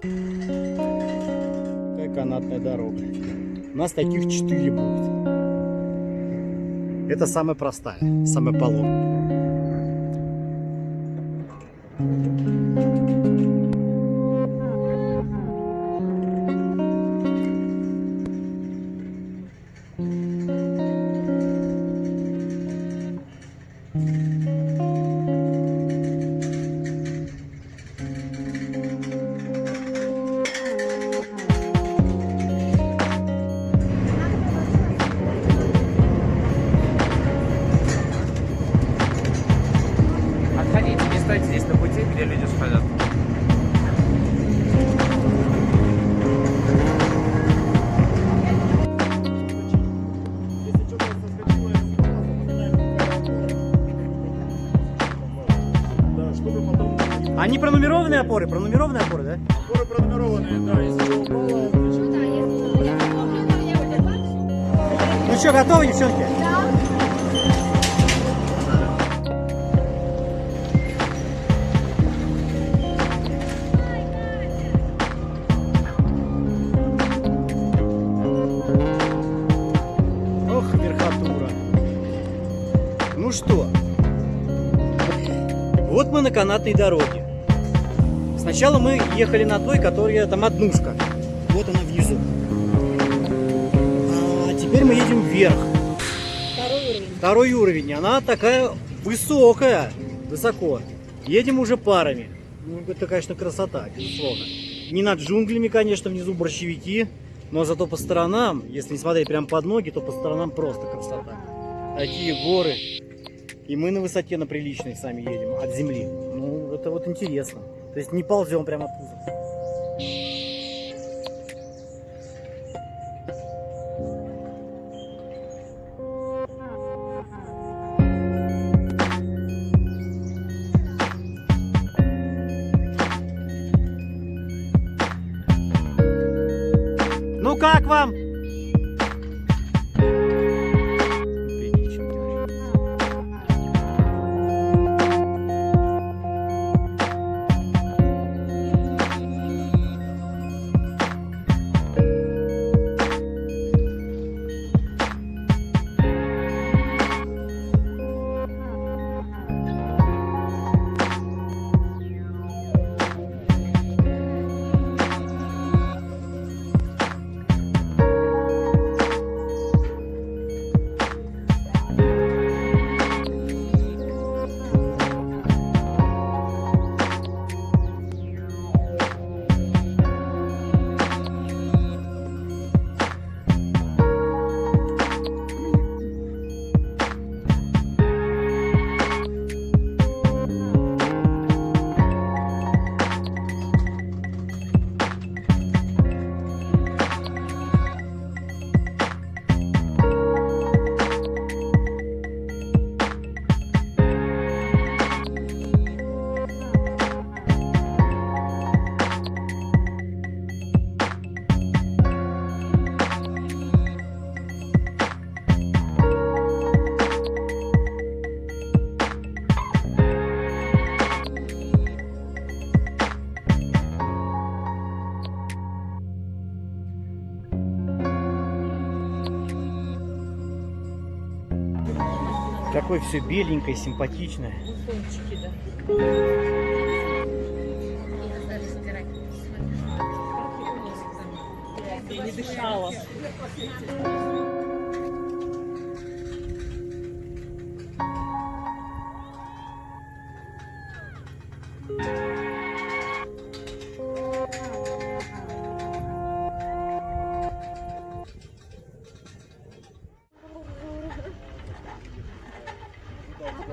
Какая канатная дорога. У нас таких четыре будет. Это самая простая, самая пологая. Отходите, не стойте здесь на пути, где люди. Да, потом Они пронумерованные опоры? Пронумерованные опоры, да? опоры пронумерованные, да, если упало, Ну что, готовы, девчонки? Ох, Ну что, вот мы на канатной дороге. Сначала мы ехали на той, которая там однушка. Вот она внизу. А теперь мы едем вверх. Второй уровень. Второй уровень. Она такая высокая. Высоко. Едем уже парами. Ну, это, конечно, красота, безусловно. Не над джунглями, конечно, внизу борщевики. Но зато по сторонам, если не смотреть прямо под ноги, то по сторонам просто красота. Такие горы. И мы на высоте, на приличной сами едем, от земли. Ну, это вот интересно. То есть не ползем прямо пузом. Ну как вам? Какое все беленькое, симпатичное. Бутончики, да. Я не дышала.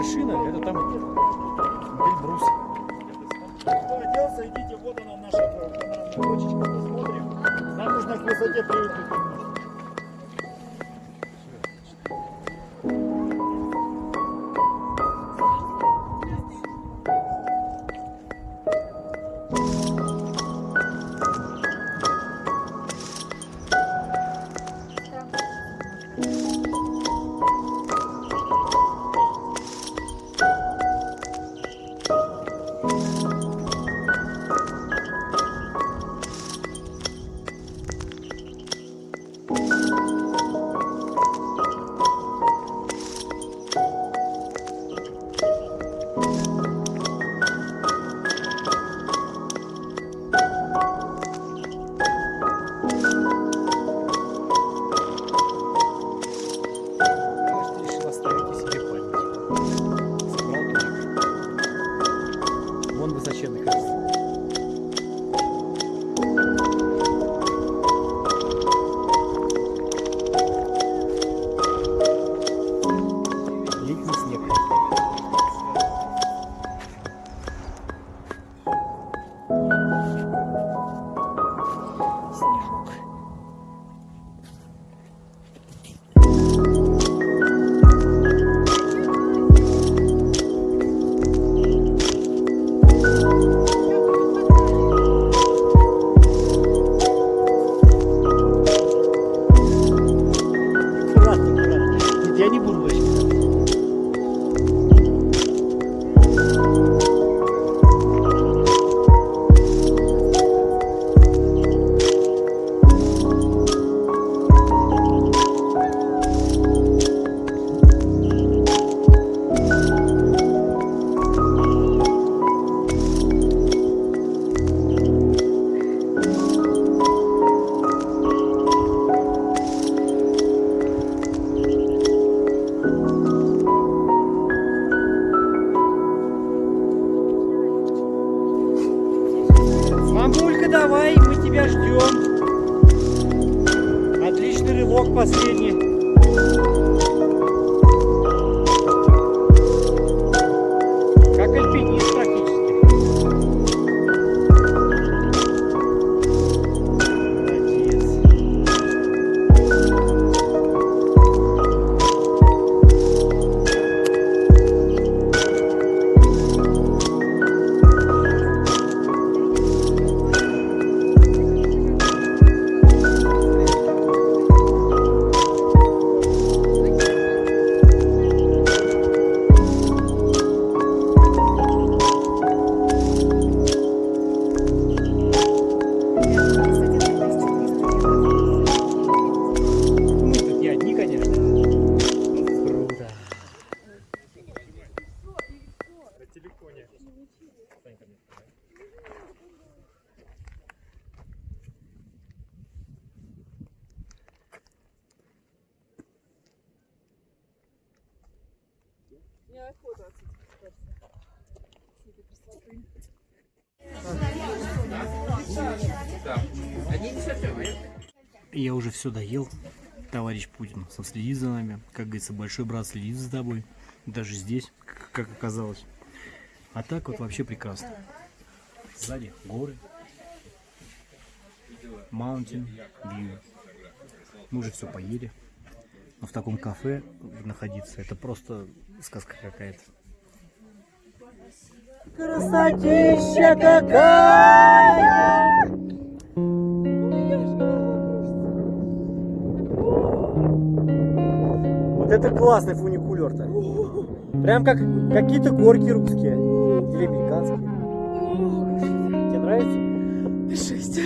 вершина, это там Эльбрус. Кто оделся, идите, вот она наша панорамная точечка, посмотрим. Нам нужно к высоте привыкнуть Я уже все доел. Товарищ Путин следит за нами. Как говорится, большой брат следит за тобой. Даже здесь, как оказалось. А так вот вообще прекрасно. Сзади горы. Mountain View. Мы уже все поели. Но в таком кафе находиться, это просто сказка какая-то. Красотища какая! Вот это классный фуникулер-то. Прям как какие-то горки русские. Или американские. Тебе нравится? Жесть.